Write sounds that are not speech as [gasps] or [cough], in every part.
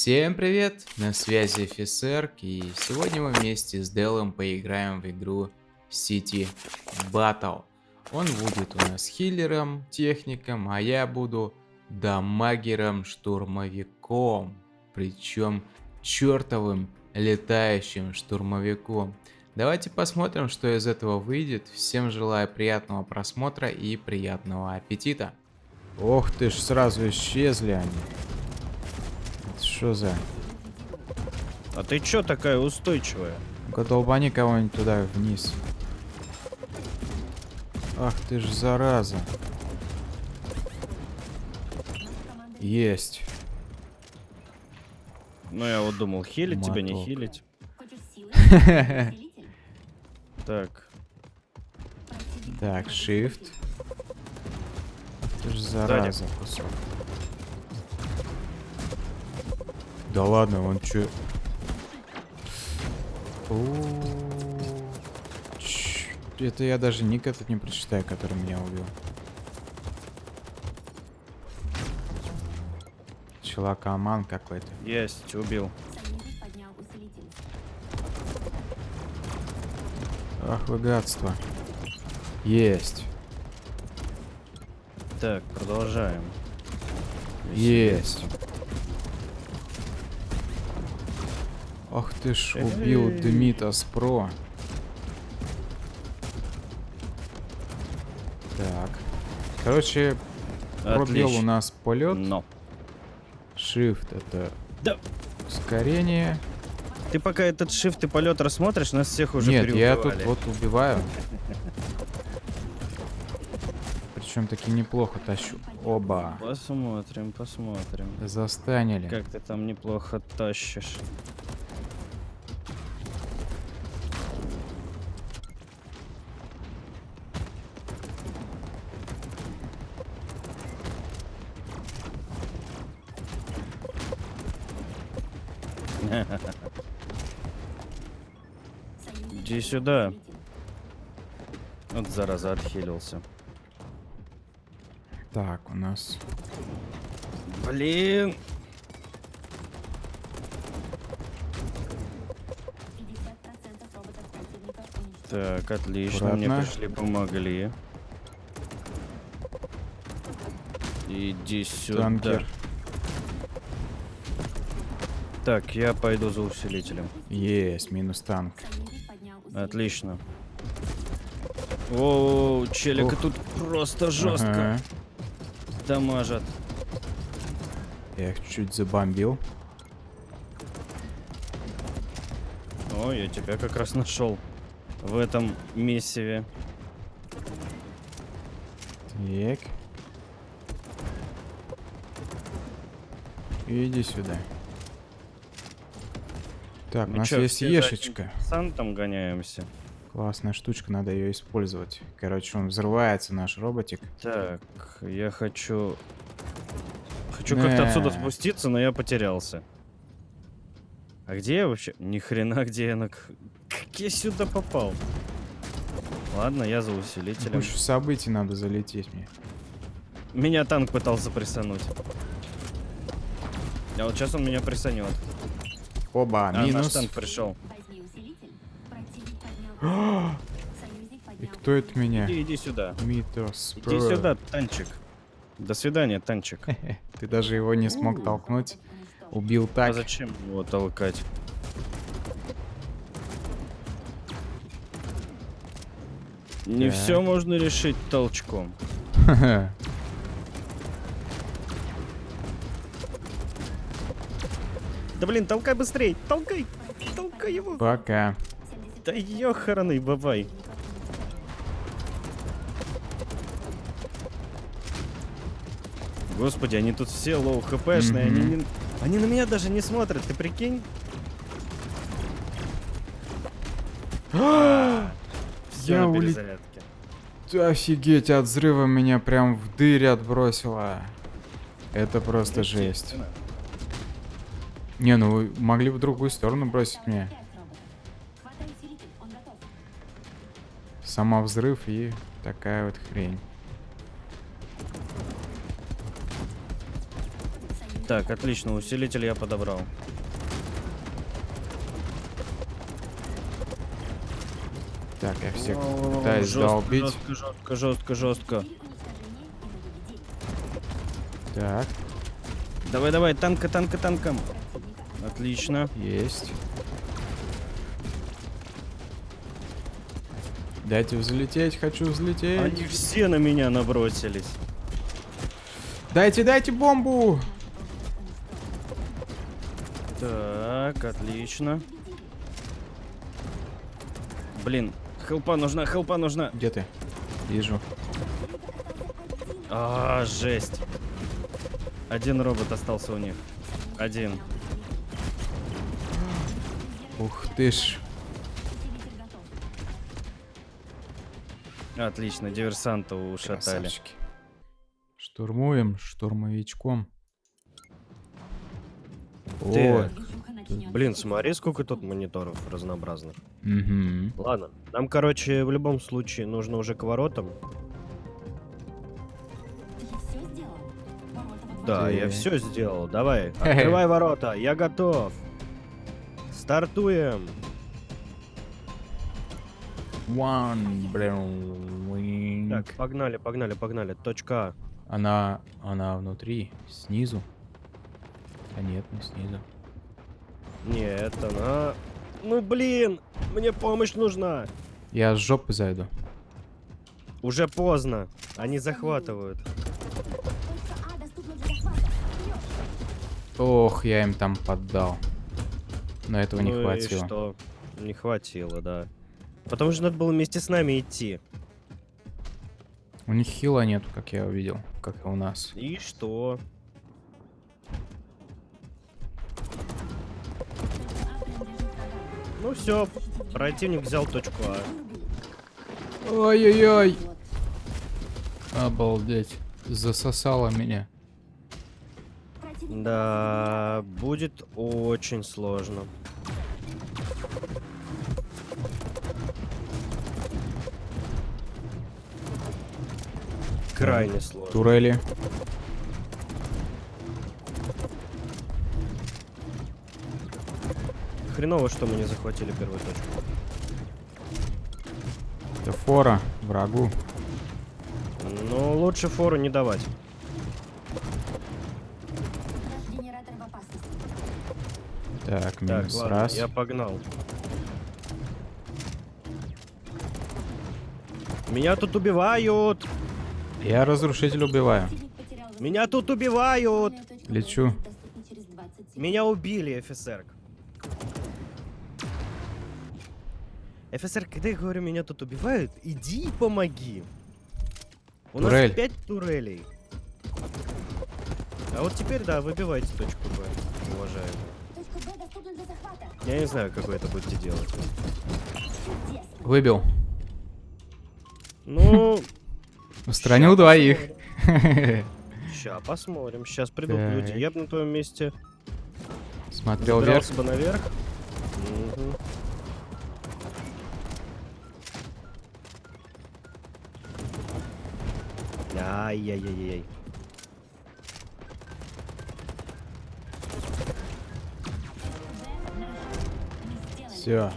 Всем привет, на связи офицер, и сегодня мы вместе с Делом поиграем в игру City Battle. Он будет у нас хиллером, техником, а я буду дамагером, штурмовиком. Причем чертовым летающим штурмовиком. Давайте посмотрим, что из этого выйдет. Всем желаю приятного просмотра и приятного аппетита. Ох ты ж, сразу исчезли они. Что за? А ты чё такая устойчивая? Ну-ка долбани кого-нибудь туда вниз. Ах ты ж зараза. Есть. Ну я вот думал, хилить тебя, не хилить. [laughs] Так, Так, shift. Ты ж зараза кусок. Да ладно, он чё? Это я даже ник этот не прочитаю, который меня убил. Челакаман какой-то. есть, убил. Ах вы гадство. Есть. Так, продолжаем. Есть. Ах ты ж убил. Дмитас Про. Так. Короче, пробел у нас полет. Но. Shift это Да. ускорение. Ты пока этот shift и полет рассмотришь, нас всех уже Нет, я тут вот убиваю. [laughs] Причем таки неплохо тащу. Оба. Посмотрим, посмотрим. Застанили. Как ты там неплохо тащишь. Иди сюда. Вот зараза отхилился. Так, у нас Блин. Так, отлично, мне Аккуратно. пришли, помогли. Иди сюда. танкер. Так, я пойду за усилителем. Есть, минус танк. Отлично. О, челика Ух. тут просто жестко Ага. дамажат. Я их чуть забомбил. О, я тебя как раз нашел в этом месиве. Так. Иди сюда. Так, у Мы нас чё, есть ешечка. Сантом гоняемся. Классная штучка, надо ее использовать. Короче, он взрывается, наш роботик. Так, я хочу... Хочу как-то отсюда спуститься, но я потерялся. А где я вообще? Ни хрена, [laughs] где я на... Как я сюда попал? Ладно, я за усилителем. Больше событий надо залететь мне. Меня танк пытался прессануть. А вот сейчас он меня прессанет. Оба, А, наш минус. танк пришел. И кто это меня? Иди, иди сюда. Митос. Иди сюда, танчик. До свидания, танчик. [laughs] Ты даже его не смог толкнуть. Убил А так. зачем его толкать? Не Так. все можно решить толчком. [laughs] Да блин, толкай быстрей! Толкай! Толкай его! Пока. Да ёханый бабай! Господи, они тут все low HP шные, они, Мгм. не- они на меня даже не смотрят, ты прикинь? [gasps] Все Я улет-. Офигеть, от взрыва меня прям в дырь отбросило. Это просто жесть. Не, ну вы могли в другую сторону бросить меня. Сама взрыв и такая вот хрень. Так, отлично, усилитель я подобрал. Так, я всех О, пытаюсь жестко, долбить. Жестко, жестко, жестко, жестко. Так, Давай, давай, танка, танка, танком. Отлично. есть. Дайте взлететь, хочу взлететь. Они все на меня набросились. Дайте, дайте бомбу! Так, отлично. Блин, хелпа нужна, хелпа нужна. Где ты? Вижу. А, жесть. Один робот остался у них. Один. Ух ты ж. Отлично, диверсанта ушатали. Красавчики. Штурмуем штурмовичком. Ты- Ой, Блин, смотри, сколько тут мониторов разнообразных. Мгм. Ладно, нам, короче, в любом случае нужно уже к воротам. Да, я все сделал. Давай, [laughs] открывай ворота, я готов. Стартуем. One blue Так, погнали, погнали, погнали. Точка А. Она, она внутри, снизу. А нет, не снизу. Нет, она... Ну, блин, мне помощь нужна. Я с жопы зайду. Уже поздно. Они захватывают. Ох, я им там поддал. Но этого не Ну и хватило. что? Не хватило, да. Потому что надо было вместе с нами идти. У них хила нету, как я увидел, как и у нас. И что? Ну все, противник взял точку А. Ой-ой-ой. Обалдеть. Засосало меня. Да, будет очень сложно. Крайне сложно. Турели. Хреново, что мы не захватили первую точку. Это фора врагу. Но лучше фору не давать. Так, Так, минус ладно, раз. я погнал. Меня тут убивают! Я разрушитель убиваю. Меня тут убивают! Лечу. будет доступна через 20 секунд. Меня убили, офицер. Офицер, когда я говорю, меня тут убивают, иди и помоги. У Турель. нас пять турелей. А вот теперь, да, выбивайте точку Б, уважаемые. Точка Б доступна для захвата. Я не знаю, как вы это будете делать. Выбил. Ну, Устранил ща двоих. Ща посмотрим. Сейчас придут Так. люди. Я бы на твоем месте Смотрел вверх. бы наверх. Мгм. Ай-яй-яй-яй. Все.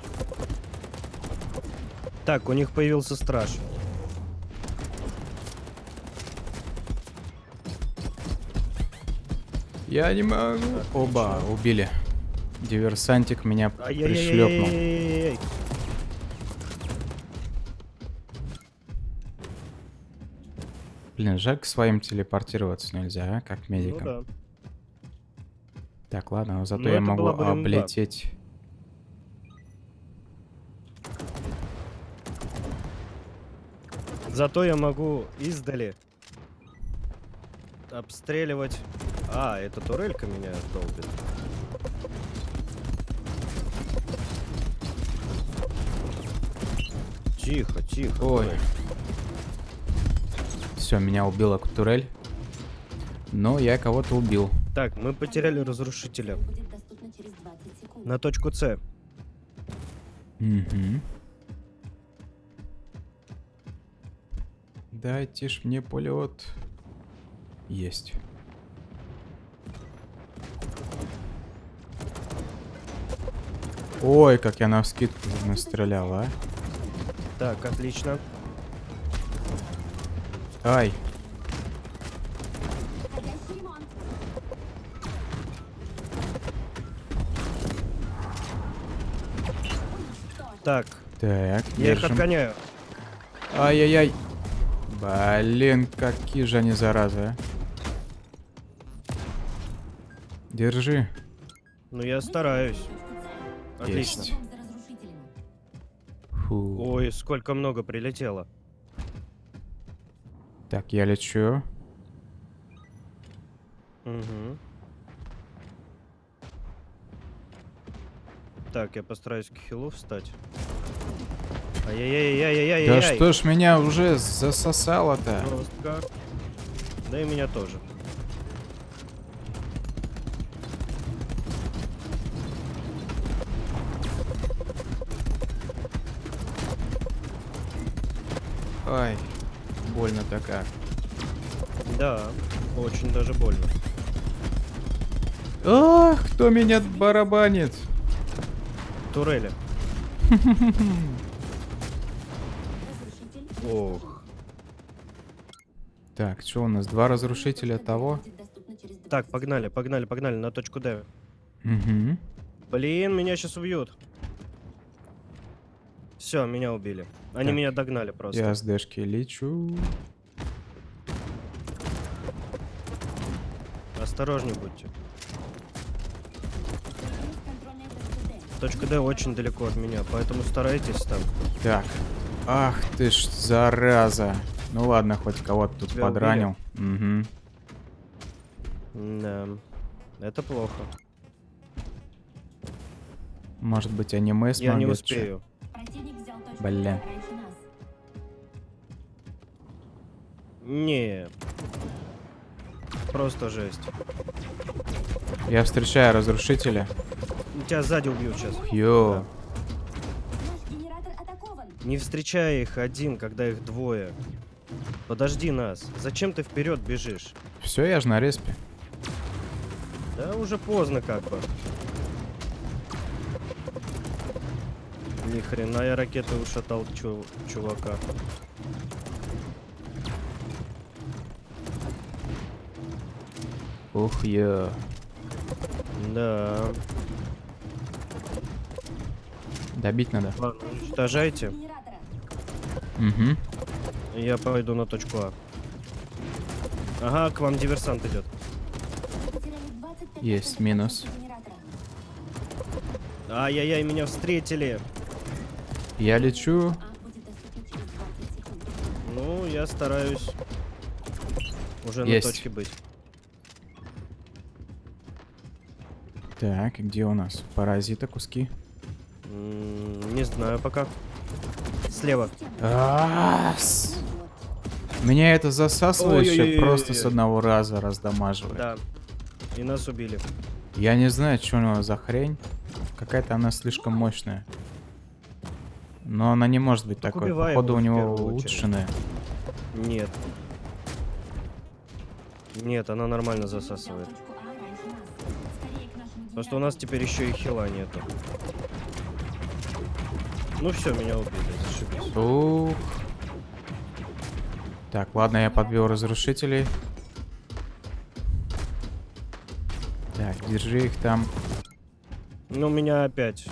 Так, у них появился страж. Я не могу. Оба, убили. Диверсантик меня пришлепнул. Блин, жаль, к своим телепортироваться нельзя, а? Как Ну медикам. да. Так, ладно, зато Ну, я могу бы облететь. Зато я могу издали обстреливать. А, эта турелька меня долбит. Тихо, тихо. Ой. турель. Все, меня убила турель. Но я кого-то убил. Так, мы потеряли разрушителя. Будет доступна через 20 секунд. На точку С. Угу. Дайте ж мне полет. Есть. Ой, как я на вскидку настрелял, а. Так, отлично. Ай. Так. Так, Я держим. их отгоняю. Ай-яй-яй. Блин, какие же они заразы, а. Держи. Ну, я стараюсь. Отлично. Есть. Фу. Ой, сколько много прилетело. Так, я лечу. Угу. Так, я постараюсь к хилу встать. Ай-яй-яй-яй-яй-яй. Да что ж меня уже засосало-то? Да и меня тоже. Ай, больно-то как. Да, очень даже больно. Ах, кто меня барабанит? Турели. [laughs] Ох. Так, что у нас? Два разрушителя того? Так, 20 погнали, погнали, погнали на точку Д. Угу. Блин, меня сейчас убьют. Все, меня убили. Они Так. меня догнали просто. Я с дэшки лечу. Осторожней будьте. Точка Д очень далеко от меня, поэтому старайтесь там. Так. Ах ты ж, зараза. Ну ладно, хоть кого-то тут Тебя подранил. Угу. Да. Это плохо. Может быть, аниме Я не успею. Противник взял точку Бля. Не. Просто жесть. Я встречаю разрушителя. Тебя сзади убьют сейчас. Йо. Атакован. Не встречай их один, когда их двое. Подожди нас. Зачем ты вперед бежишь? Все, я же на респе. Да уже поздно как бы. Ни хрена я ракеты ушатал чу- чувака. Ух, я. Да. Добить надо. Ладно, уничтожайте. Угу. Я пойду на точку А. Ага, к вам диверсант идет. Потеряли 25% Есть минус. Ай-яй-яй, меня встретили. Я лечу. Будет доступно через 20 секунд. Ну, я стараюсь уже Есть. на точке быть. Так, где у нас? Паразита куски. Не знаю пока. Слева. Меня это Ой-ой-ой-ой-ой. просто с одного раза раздамаживает. Да. И нас убили. Я не знаю, что у него за хрень. Какая-то она слишком мощная. Но она не может быть Так такой. Походу у него улучшенная. Нет. Нет, она нормально засасывает. Просто у нас теперь еще и хила нету. Ну все, меня убили, зашибись. Ух. Так, ладно, я подбил разрушителей. Так, держи их там. Ну, меня опять.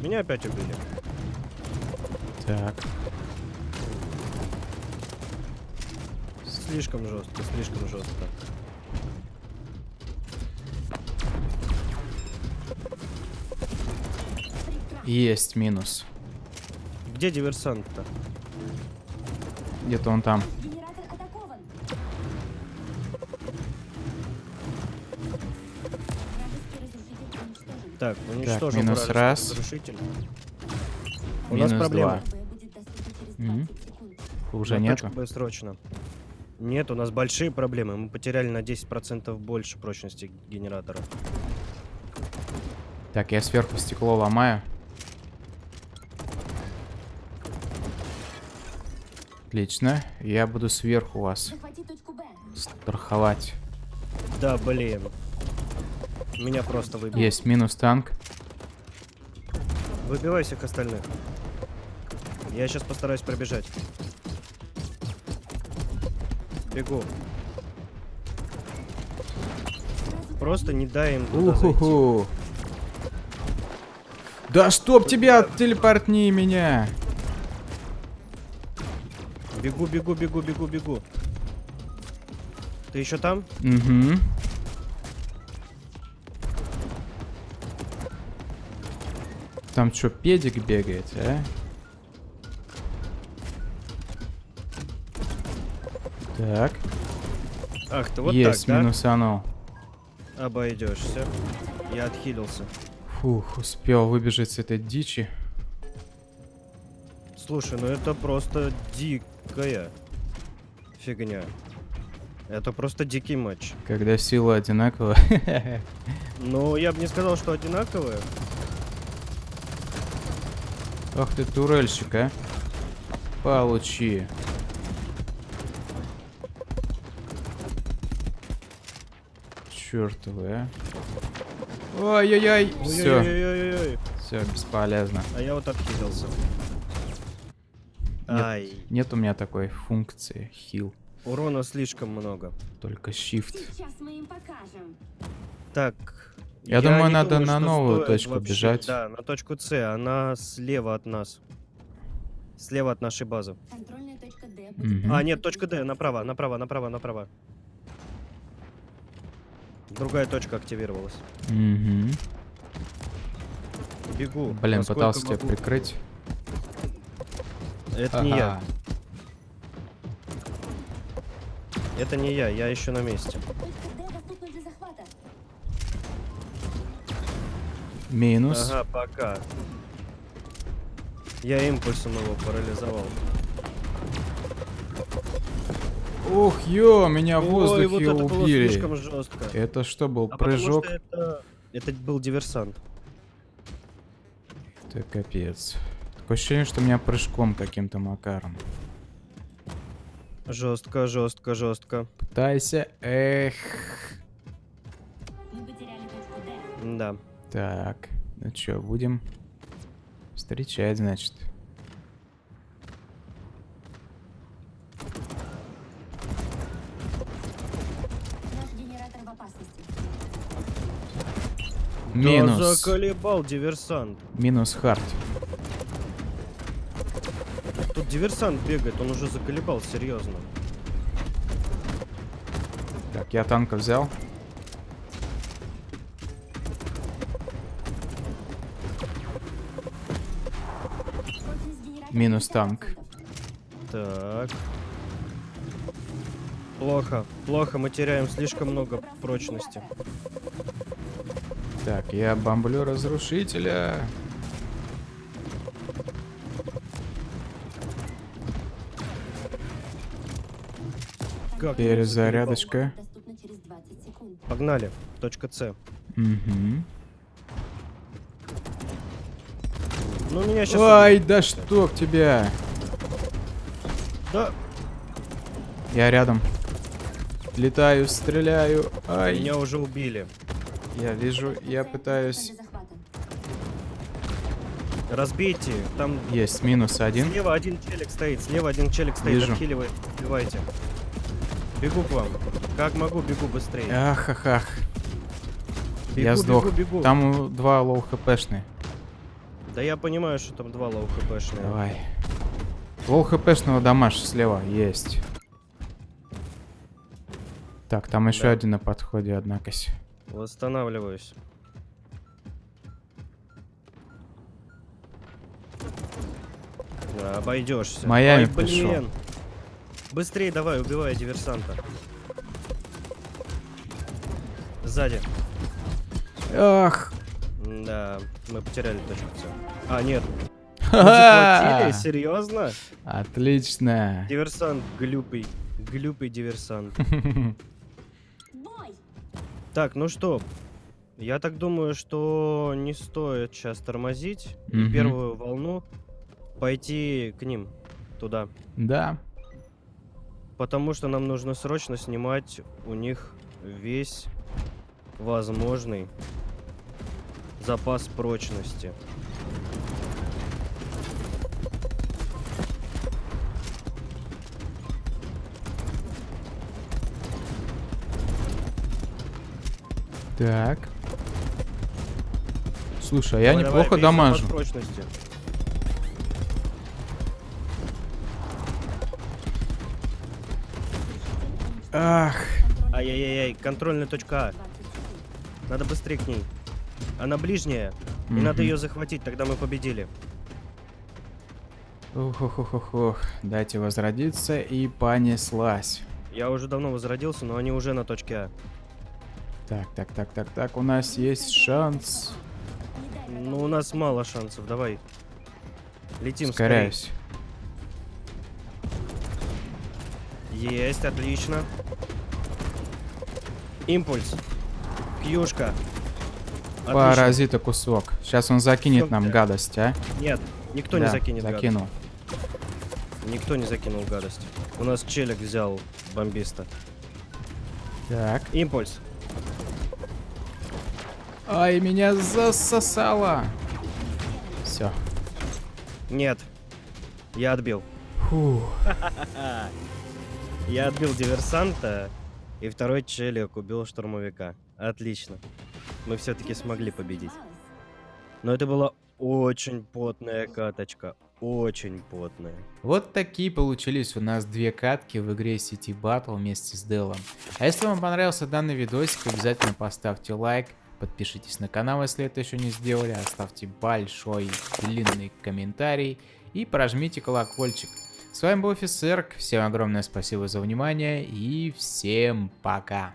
Меня опять убили. Так. Слишком жестко, слишком жестко. Есть минус. Где диверсант-то? Где-то он там. Генератор атакован. Вражеский разрушитель уничтожен. Так, уничтожил минус раз. разрушитель. У Минус нас проблема. два. Б будет доступно через Мгм. 20 секунд. Уже Б срочно. Нет, у нас большие проблемы. Мы потеряли на 10% больше прочности генератора. Так, я сверху стекло ломаю. Отлично. Я буду сверху вас страховать. Да, блин. Меня просто выбили. Есть минус танк. Выбивай всех остальных. Я сейчас постараюсь пробежать. Бегу. Просто не дай им туда зайти. Да чтоб тебя, телепортни меня. Бегу, бегу, бегу, бегу, бегу. Ты еще там? Угу. Там что, педик бегает, а? Так, Ах, ты вот есть, так, да? минусанул. Обойдешься. Я отхилился. Фух, успел выбежать с этой дичи. Слушай, ну это просто дикая фигня. Это просто дикий матч. Когда сила одинакова. Но я бы не сказал, что одинаковые. Ах ты турельщик, а. Получи. Чёртовы, а. Ой-ой-ой. Все, все, бесполезно. А я вот отхилился. Нет. Ай, Нет у меня такой функции хил, урона слишком много. только shift. Сейчас мы им покажем. Так. Я думаю, не надо на что новую точку вообще- бежать. Да, на точку С. Она слева от нас. Слева от нашей базы. Контрольная точка Д. Мгм. А, нет, точка Д. Направо, направо, направо, направо. Другая точка активировалась. Мгм. Бегу. Блин, пытался тебя могу. прикрыть. Это не я. Это не я, я еще на месте. Минус. Ага, пока. Я импульсом его парализовал. Ух, ё, меня в Ой, воздухе вот это было убили. слишком жестко. Это что был, А прыжок? это... это был диверсант. Это капец. Такое ощущение, что меня прыжком каким-то макаром. Жестко, жестко, жестко. Пытайся. Эх. Да. Так, ну чё, будем встречать, значит. Наш генератор в опасности. Да Минус. заколебал диверсант. Минус хард. Диверсант бегает, он уже заколебал, серьезно. Так, я танка взял. Минус 50%. танк. Так. Плохо, плохо, мы теряем слишком много прочности. Так, я бомблю разрушителя. Как Перезарядочка. Доступна через 20 секунд. Погнали, точка С. Угу. Ну, меня сейчас... Ай, да чтоб тебя. Да, Я рядом. Летаю, стреляю. Ай, меня уже убили. я вижу, я пытаюсь. Разбейте, там Есть минус один. слева один челик стоит, слева один челик стоит, Вижу. отхиливает, убивайте. Бегу к вам. Как могу, бегу быстрее. Ах, ах, ах. Бегу, я сдох. бегу, бегу. Там два low HP шные. Да я понимаю, что там два low HP шные. Давай. Low HP шного дамажь слева есть. Так, там еще Да. один на подходе, однако. Восстанавливаюсь. Да, обойдешься. Майами Ой, пришел. Быстрее давай, убивай диверсанта. Сзади. Ах. Да, мы потеряли точку С. А, нет. [laughs] Захватили? Серьезно? Отлично. Диверсант, глюпый. Глюпый диверсант. [laughs] Так, ну что? Я так думаю, что не стоит сейчас тормозить. и Мгм. Первую волну пойти к ним туда. Да. Потому что нам нужно срочно снимать у них весь возможный запас прочности. Так. Слушай, а я давай, неплохо давай, дамажу. Прочности. Ах, Ай-яй-яй, контрольная точка А. Надо быстрее к ней. Она ближняя. И надо Мгм. ее захватить, тогда мы победили. ух, ух, ух, ух, ух. Дайте возродиться и понеслась. Я уже давно возродился, но они уже на точке А. Так, так, так, так, так, у нас есть шанс. Ну, у нас мало шансов, давай. Летим скорее. Есть, отлично. Импульс. Кьюшка. Отлично. Паразита кусок. Сейчас он закинет Всё, нам гадость, а? Нет, никто не Да, закинет гадость. закинул. Никто не закинул гадость. У нас челик взял бомбиста. Так. Импульс. Ай, меня засосало. Все. Нет. Я отбил. Фух. [laughs] Я отбил диверсанта, и второй челик убил штурмовика. Отлично. Мы все-таки смогли победить. Но это была очень потная каточка. Очень потная. Вот такие получились у нас две катки в игре City Battle вместе с Делом. А если вам понравился данный видосик, обязательно поставьте лайк, подпишитесь на канал, если это еще не сделали, оставьте большой длинный комментарий и прожмите колокольчик. С вами был Офисерк, всем огромное спасибо за внимание и всем пока.